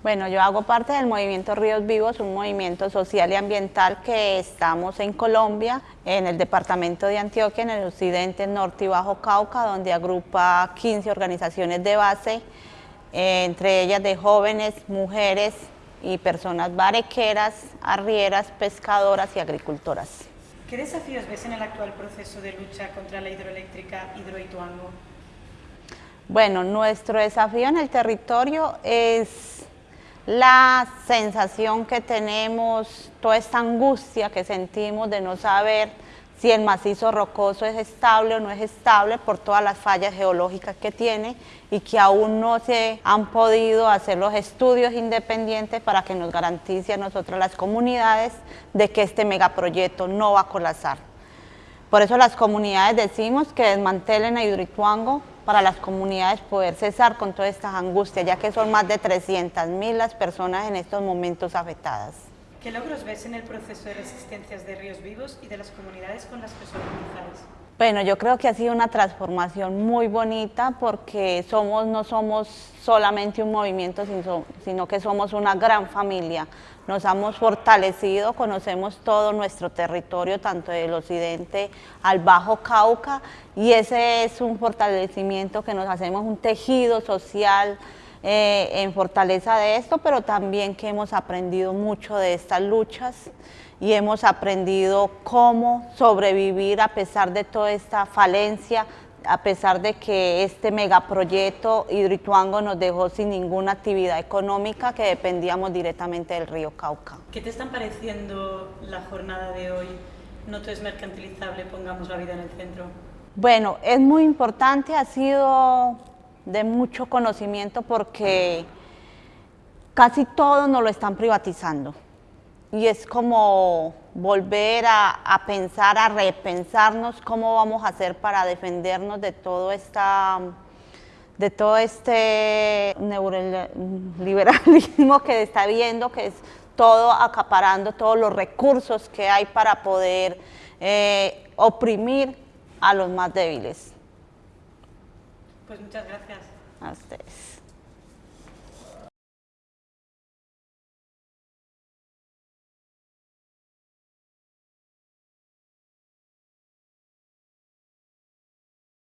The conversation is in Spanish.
Bueno, yo hago parte del movimiento Ríos Vivos, un movimiento social y ambiental que estamos en Colombia, en el departamento de Antioquia, en el occidente, norte y bajo Cauca, donde agrupa 15 organizaciones de base, eh, entre ellas de jóvenes, mujeres y personas barequeras, arrieras, pescadoras y agricultoras. ¿Qué desafíos ves en el actual proceso de lucha contra la hidroeléctrica Hidroituango? Bueno, nuestro desafío en el territorio es la sensación que tenemos, toda esta angustia que sentimos de no saber si el macizo rocoso es estable o no es estable por todas las fallas geológicas que tiene y que aún no se han podido hacer los estudios independientes para que nos garantice a nosotros las comunidades de que este megaproyecto no va a colapsar. Por eso las comunidades decimos que desmantelen a Hidroituango para las comunidades poder cesar con todas estas angustias, ya que son más de 300.000 las personas en estos momentos afectadas. ¿Qué logros ves en el proceso de resistencias de Ríos Vivos y de las comunidades con las que os organizáis? Bueno, yo creo que ha sido una transformación muy bonita porque somos, no somos solamente un movimiento, sino que somos una gran familia. Nos hemos fortalecido, conocemos todo nuestro territorio, tanto del occidente al Bajo Cauca, y ese es un fortalecimiento que nos hacemos un tejido social, eh, en fortaleza de esto, pero también que hemos aprendido mucho de estas luchas y hemos aprendido cómo sobrevivir a pesar de toda esta falencia, a pesar de que este megaproyecto Hidroituango nos dejó sin ninguna actividad económica que dependíamos directamente del río Cauca. ¿Qué te están pareciendo la jornada de hoy? No todo es mercantilizable, pongamos la vida en el centro. Bueno, es muy importante, ha sido de mucho conocimiento porque casi todo nos lo están privatizando. Y es como volver a, pensar, a repensarnos cómo vamos a hacer para defendernos de todo esta de todo este neoliberalismo que está viendo, que es todo acaparando todos los recursos que hay para poder eh, oprimir a los más débiles. Pues muchas gracias. A ustedes.